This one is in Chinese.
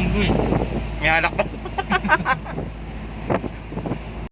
yung gue. May alak pa.